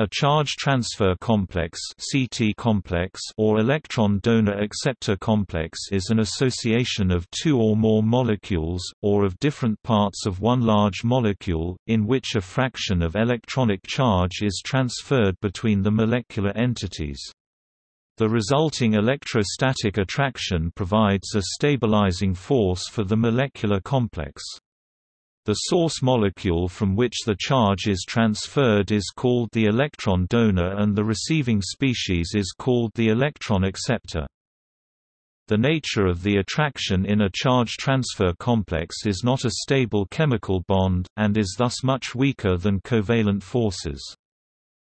A charge transfer complex (CT complex) or electron donor acceptor complex is an association of two or more molecules or of different parts of one large molecule in which a fraction of electronic charge is transferred between the molecular entities. The resulting electrostatic attraction provides a stabilizing force for the molecular complex. The source molecule from which the charge is transferred is called the electron donor and the receiving species is called the electron acceptor. The nature of the attraction in a charge transfer complex is not a stable chemical bond, and is thus much weaker than covalent forces.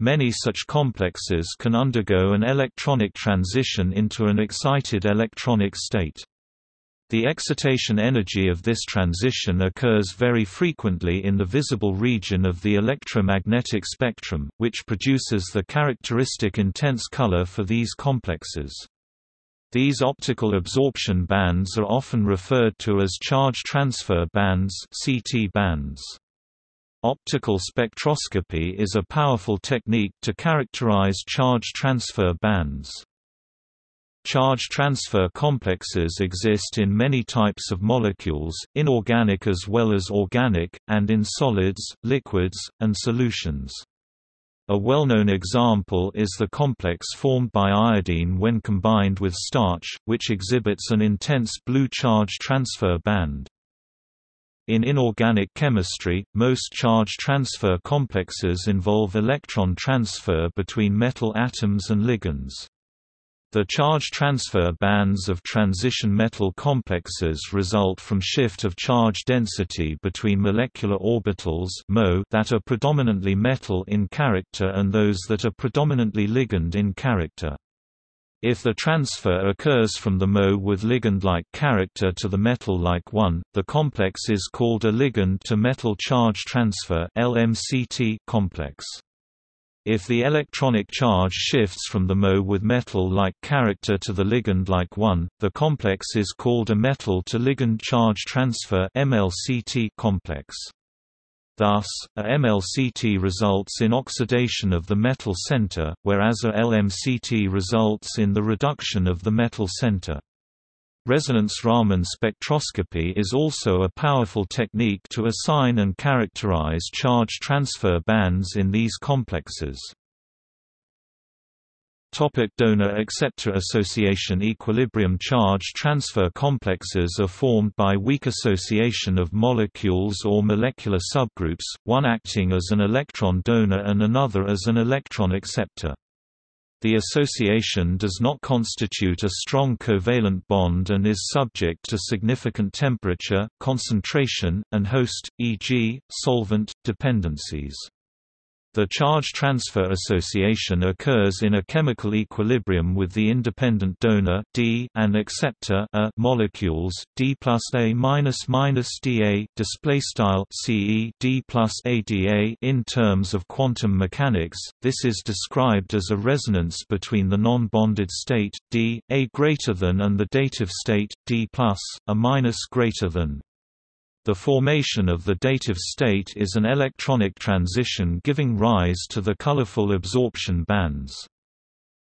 Many such complexes can undergo an electronic transition into an excited electronic state. The excitation energy of this transition occurs very frequently in the visible region of the electromagnetic spectrum, which produces the characteristic intense color for these complexes. These optical absorption bands are often referred to as charge transfer bands, CT bands. Optical spectroscopy is a powerful technique to characterize charge transfer bands. Charge transfer complexes exist in many types of molecules, inorganic as well as organic, and in solids, liquids, and solutions. A well-known example is the complex formed by iodine when combined with starch, which exhibits an intense blue charge transfer band. In inorganic chemistry, most charge transfer complexes involve electron transfer between metal atoms and ligands. The charge transfer bands of transition metal complexes result from shift of charge density between molecular orbitals that are predominantly metal in character and those that are predominantly ligand in character. If the transfer occurs from the Mo with ligand-like character to the metal-like one, the complex is called a ligand-to-metal charge transfer complex. If the electronic charge shifts from the Mo with metal-like character to the ligand-like one, the complex is called a metal-to-ligand charge transfer MLCT complex. Thus, a MLCT results in oxidation of the metal center, whereas a LMCT results in the reduction of the metal center. Resonance Raman spectroscopy is also a powerful technique to assign and characterize charge transfer bands in these complexes. Topic Donor-acceptor association Equilibrium charge transfer complexes are formed by weak association of molecules or molecular subgroups, one acting as an electron donor and another as an electron acceptor. The association does not constitute a strong covalent bond and is subject to significant temperature, concentration, and host, e.g., solvent, dependencies. The charge transfer association occurs in a chemical equilibrium with the independent donor D and acceptor A molecules D plus A minus minus Da display style CE D plus ADA in terms of quantum mechanics. This is described as a resonance between the non-bonded state D A greater than and the dative state D plus A minus greater than. The formation of the dative state is an electronic transition giving rise to the colorful absorption bands.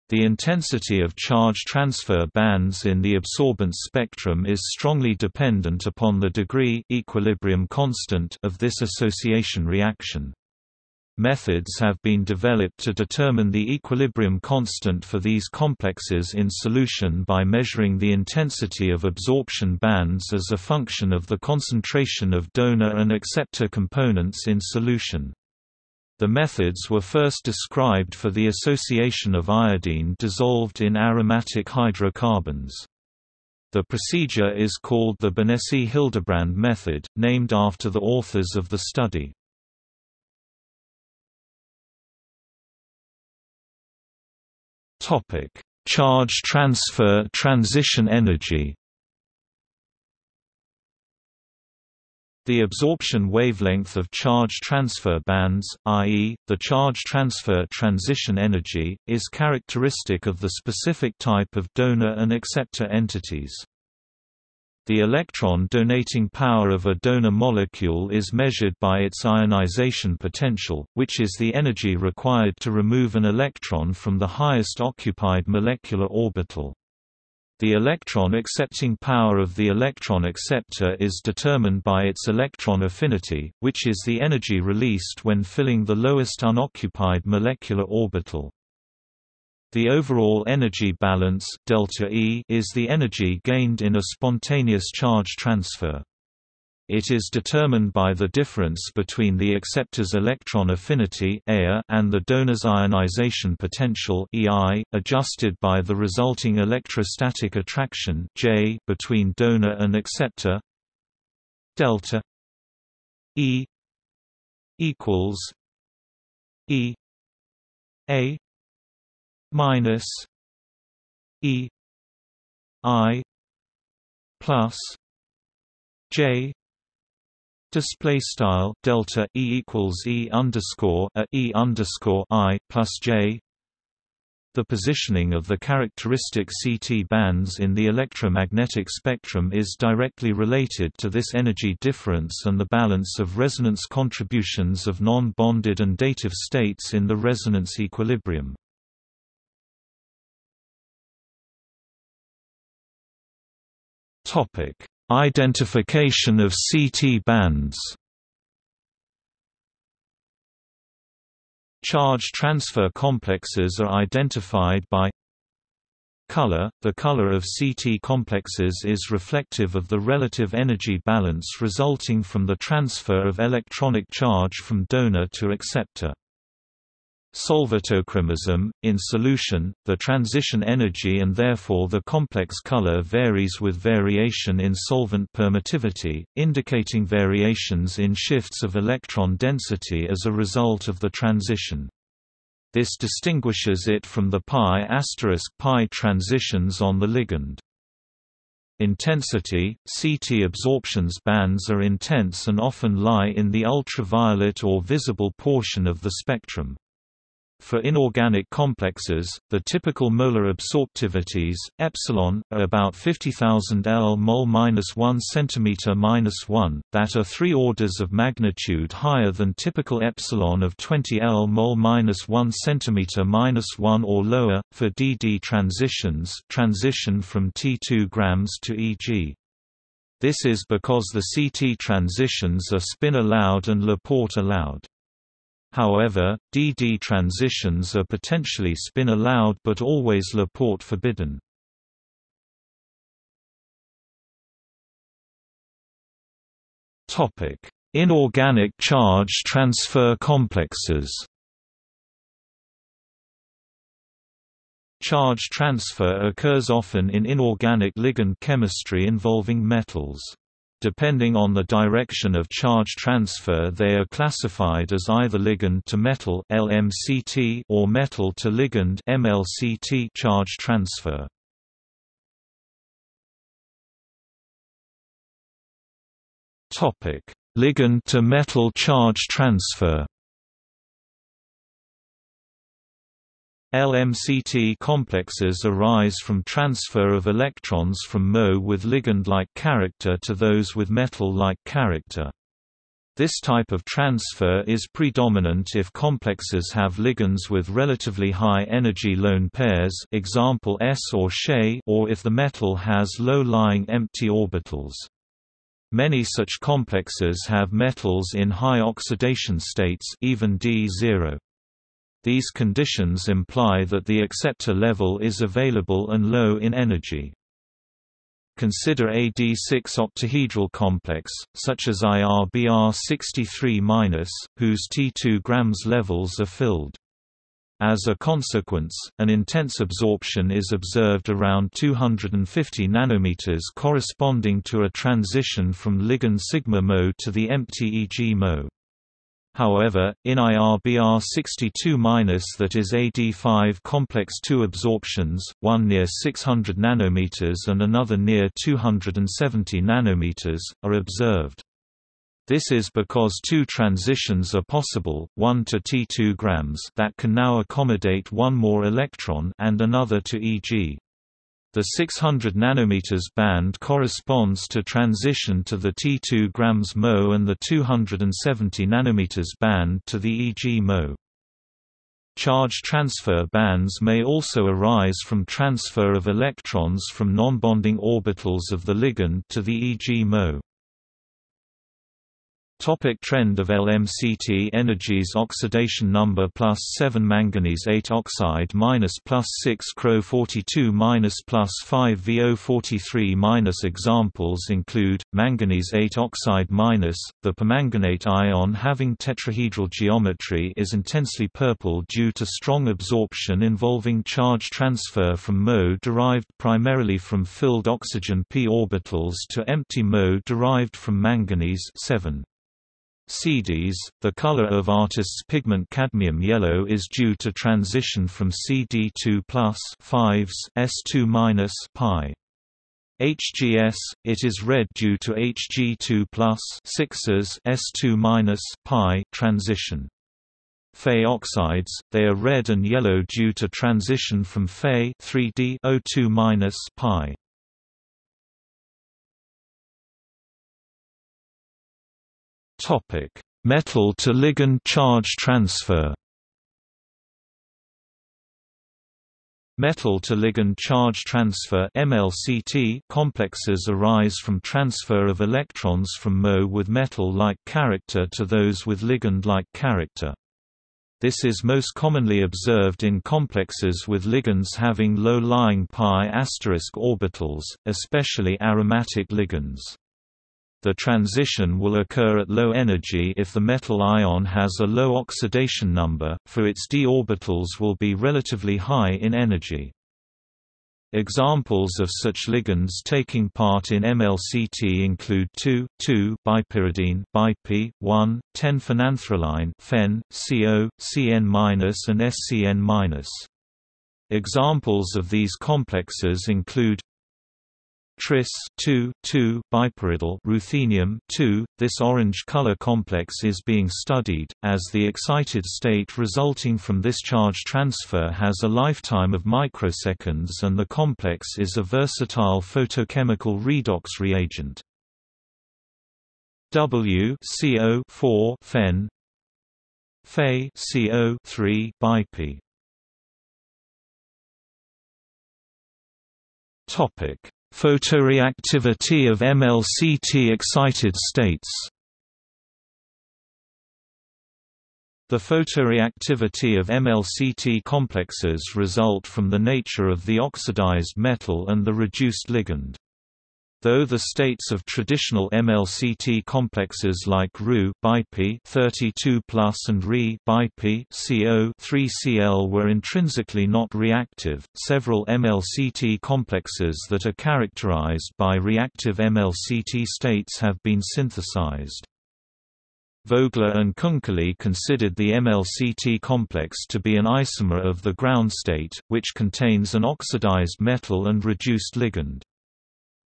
The intensity of charge transfer bands in the absorbance spectrum is strongly dependent upon the degree equilibrium constant of this association reaction. Methods have been developed to determine the equilibrium constant for these complexes in solution by measuring the intensity of absorption bands as a function of the concentration of donor and acceptor components in solution. The methods were first described for the association of iodine dissolved in aromatic hydrocarbons. The procedure is called the Benesi-Hildebrand method, named after the authors of the study. Topic: Charge transfer transition energy. The absorption wavelength of charge transfer bands, i.e., the charge transfer transition energy, is characteristic of the specific type of donor and acceptor entities. The electron donating power of a donor molecule is measured by its ionization potential, which is the energy required to remove an electron from the highest occupied molecular orbital. The electron accepting power of the electron acceptor is determined by its electron affinity, which is the energy released when filling the lowest unoccupied molecular orbital. The overall energy balance delta E is the energy gained in a spontaneous charge transfer. It is determined by the difference between the acceptor's electron affinity and the donor's ionization potential adjusted by the resulting electrostatic attraction J between donor and acceptor. Delta E equals E A minus E I plus J Display style delta e equals e underscore a e underscore i plus j. The positioning of the characteristic CT bands in the electromagnetic spectrum is directly related to this energy difference and the balance of resonance contributions of non-bonded and dative states in the resonance equilibrium. Topic Identification of CT bands Charge transfer complexes are identified by color. The color of CT complexes is reflective of the relative energy balance resulting from the transfer of electronic charge from donor to acceptor. Solvatochromism – In solution, the transition energy and therefore the complex color varies with variation in solvent permittivity, indicating variations in shifts of electron density as a result of the transition. This distinguishes it from the pi asterisk pi transitions on the ligand. Intensity – CT absorptions bands are intense and often lie in the ultraviolet or visible portion of the spectrum. For inorganic complexes, the typical molar absorptivities epsilon are about 50,000 L mol minus 1 centimeter minus 1, that are three orders of magnitude higher than typical epsilon of 20 L mol minus 1 centimeter minus 1 or lower. For DD transitions, transition from T2 grams to EG. This is because the CT transitions are spin allowed and Laporte allowed. However, DD transitions are potentially spin-allowed but always Laporte forbidden. Topic: Inorganic charge transfer complexes Charge transfer occurs often in inorganic ligand chemistry involving metals. Depending on the direction of charge transfer they are classified as either ligand to metal LMCT or metal to ligand MLCT charge transfer. Ligand to metal charge transfer. LMCT complexes arise from transfer of electrons from Mo with ligand-like character to those with metal-like character. This type of transfer is predominant if complexes have ligands with relatively high energy lone pairs example S or She or if the metal has low-lying empty orbitals. Many such complexes have metals in high oxidation states even D0. These conditions imply that the acceptor level is available and low in energy. Consider a D6 octahedral complex, such as IRBR63-, whose T2 grams levels are filled. As a consequence, an intense absorption is observed around 250 nanometers corresponding to a transition from ligand sigma Mo to the empty EG Mo. However, in IRBR 62- that is AD5 complex 2 absorptions, one near 600 nanometers and another near 270 nanometers, are observed. This is because two transitions are possible, one to T2 grams that can now accommodate one more electron and another to Eg. The 600 nanometers band corresponds to transition to the T2 grams Mo and the 270 nanometers band to the EG Mo. Charge transfer bands may also arise from transfer of electrons from non-bonding orbitals of the ligand to the EG Mo. Topic trend of LMCT energies Oxidation number plus 7 manganese 8 oxide minus plus 6 Cro 42 minus plus 5 VO 43 minus Examples include, manganese 8 oxide minus, the permanganate ion having tetrahedral geometry is intensely purple due to strong absorption involving charge transfer from Mo derived primarily from filled oxygen p orbitals to empty Mo derived from manganese 7. CDs, the color of artist's pigment cadmium yellow is due to transition from CD2 plus 5s S2 minus pi. HGS, it is red due to Hg2 plus 6s S2 minus pi transition. Fe oxides, they are red and yellow due to transition from Fe 3D O2 minus pi. Topic: Metal to ligand charge transfer. Metal to ligand charge transfer (MLCT) complexes arise from transfer of electrons from Mo with metal-like character to those with ligand-like character. This is most commonly observed in complexes with ligands having low-lying pi orbitals, especially aromatic ligands. The transition will occur at low energy if the metal ion has a low oxidation number, for its d orbitals will be relatively high in energy. Examples of such ligands taking part in MLCT include 2,2-bipyridine (BIP), 1, 10-phenanthroline (Phen), CO, CN- and SCN-. Examples of these complexes include tris 2, 2 bipyridyl ruthenium 2. This orange color complex is being studied, as the excited state resulting from this charge transfer has a lifetime of microseconds and the complex is a versatile photochemical redox reagent. W CO 4 Phen Fe CO 3 bipi Topic Photoreactivity of MLCT excited states The photoreactivity of MLCT complexes result from the nature of the oxidized metal and the reduced ligand. Though the states of traditional MLCT complexes like Ru 32 and Re CO 3Cl were intrinsically not reactive, several MLCT complexes that are characterized by reactive MLCT states have been synthesized. Vogler and Kunkely considered the MLCT complex to be an isomer of the ground state, which contains an oxidized metal and reduced ligand.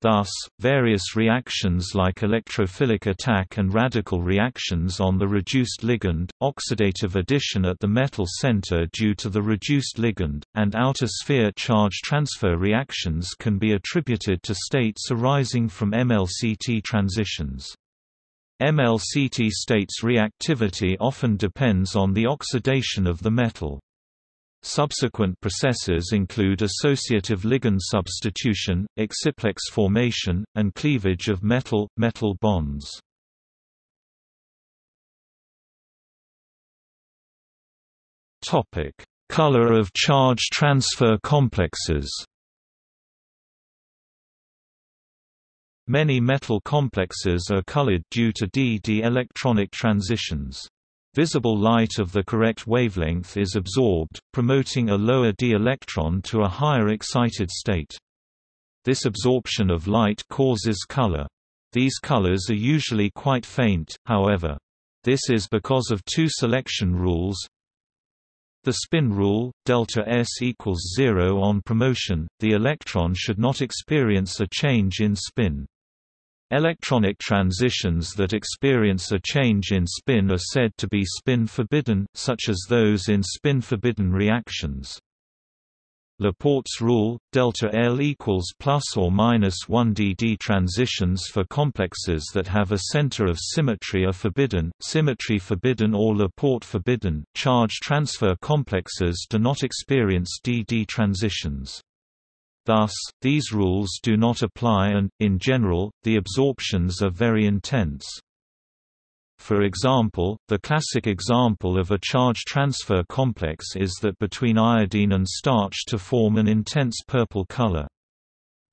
Thus, various reactions like electrophilic attack and radical reactions on the reduced ligand, oxidative addition at the metal center due to the reduced ligand, and outer sphere charge transfer reactions can be attributed to states arising from MLCT transitions. MLCT states reactivity often depends on the oxidation of the metal. Subsequent processes include associative ligand substitution, exciplex formation, and cleavage of metal-metal bonds. Color of charge transfer complexes Many metal complexes are colored due to d-d electronic transitions. Visible light of the correct wavelength is absorbed, promoting a lower d electron to a higher excited state. This absorption of light causes color. These colors are usually quite faint, however. This is because of two selection rules. The spin rule, delta S equals zero on promotion, the electron should not experience a change in spin. Electronic transitions that experience a change in spin are said to be spin-forbidden, such as those in spin-forbidden reactions. Laporte's rule, delta L equals plus or minus 1 dd transitions for complexes that have a center of symmetry are forbidden, symmetry forbidden or Laporte forbidden. Charge transfer complexes do not experience dd transitions. Thus, these rules do not apply and, in general, the absorptions are very intense. For example, the classic example of a charge transfer complex is that between iodine and starch to form an intense purple color.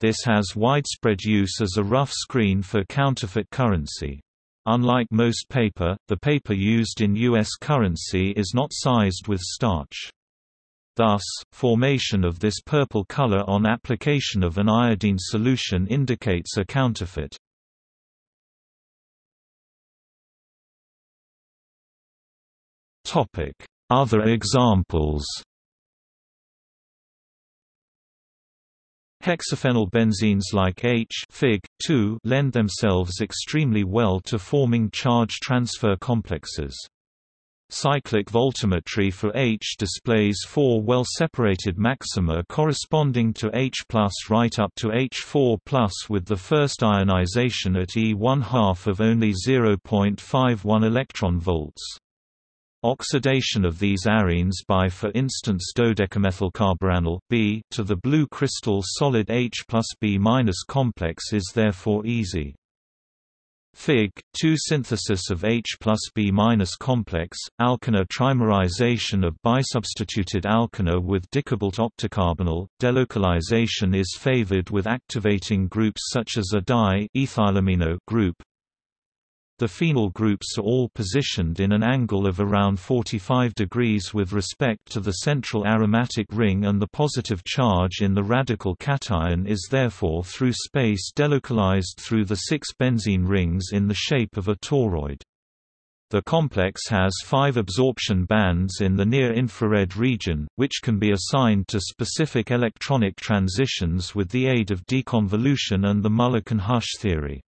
This has widespread use as a rough screen for counterfeit currency. Unlike most paper, the paper used in U.S. currency is not sized with starch. Thus, formation of this purple color on application of an iodine solution indicates a counterfeit. Other examples. Hexaphenylbenzenes like H Fig 2 lend themselves extremely well to forming charge transfer complexes. Cyclic voltammetry for H displays four well-separated maxima corresponding to H right up to H4 with the first ionization at E 1 half of only 0.51 electron volts. Oxidation of these arenes by for instance dodecamethylcarbonyl B to the blue crystal solid H plus B complex is therefore easy. Fig. 2 synthesis of H plus B minus complex, alkyne trimerization of bisubstituted alkyne with dicobalt octacarbonyl, delocalization is favored with activating groups such as a di group, the phenyl groups are all positioned in an angle of around 45 degrees with respect to the central aromatic ring and the positive charge in the radical cation is therefore through space delocalized through the six benzene rings in the shape of a toroid. The complex has five absorption bands in the near-infrared region, which can be assigned to specific electronic transitions with the aid of deconvolution and the Mulliken-Hush theory.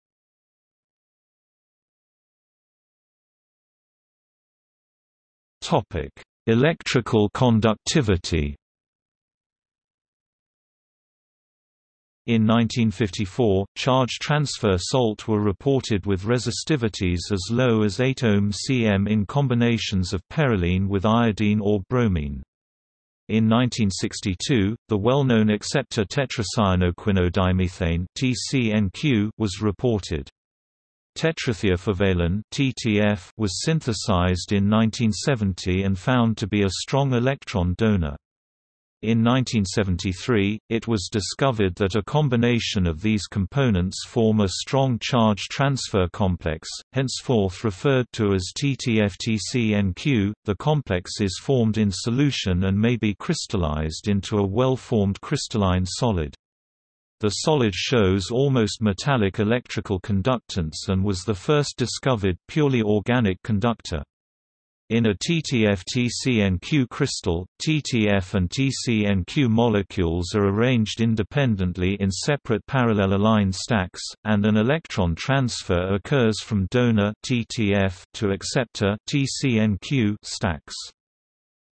Topic: Electrical conductivity. In 1954, charge transfer salt were reported with resistivities as low as 8 ohm cm in combinations of perylene with iodine or bromine. In 1962, the well-known acceptor tetracyanoquinodimethane (TCNQ) was reported. Tetrathiafulvalene (TTF) was synthesized in 1970 and found to be a strong electron donor. In 1973, it was discovered that a combination of these components form a strong charge transfer complex, henceforth referred to as TTF-TCNQ. The complex is formed in solution and may be crystallized into a well-formed crystalline solid. The solid shows almost metallic electrical conductance and was the first discovered purely organic conductor. In a TTF-TCNQ crystal, TTF and TCNQ molecules are arranged independently in separate parallel aligned stacks, and an electron transfer occurs from donor TTF to acceptor TCNQ stacks.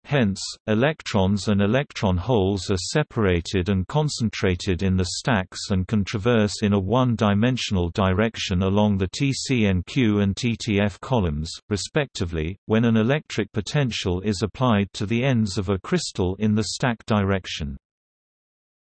Hence, electrons and electron holes are separated and concentrated in the stacks and can traverse in a one-dimensional direction along the TCNQ and TTF columns, respectively, when an electric potential is applied to the ends of a crystal in the stack direction.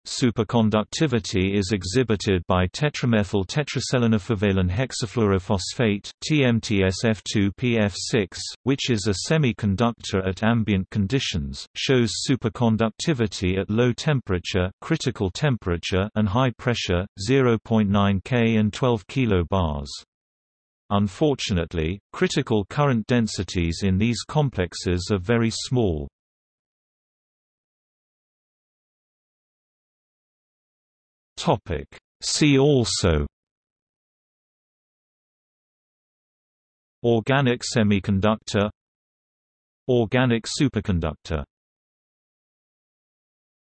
Superconductivity is exhibited by tetramethyl tetraselenafulvalene hexafluorophosphate TMTSF2PF6, which is a semiconductor at ambient conditions, shows superconductivity at low temperature, critical temperature and high pressure 0.9 K and 12 kilobars. Unfortunately, critical current densities in these complexes are very small. Topic. See also Organic semiconductor Organic superconductor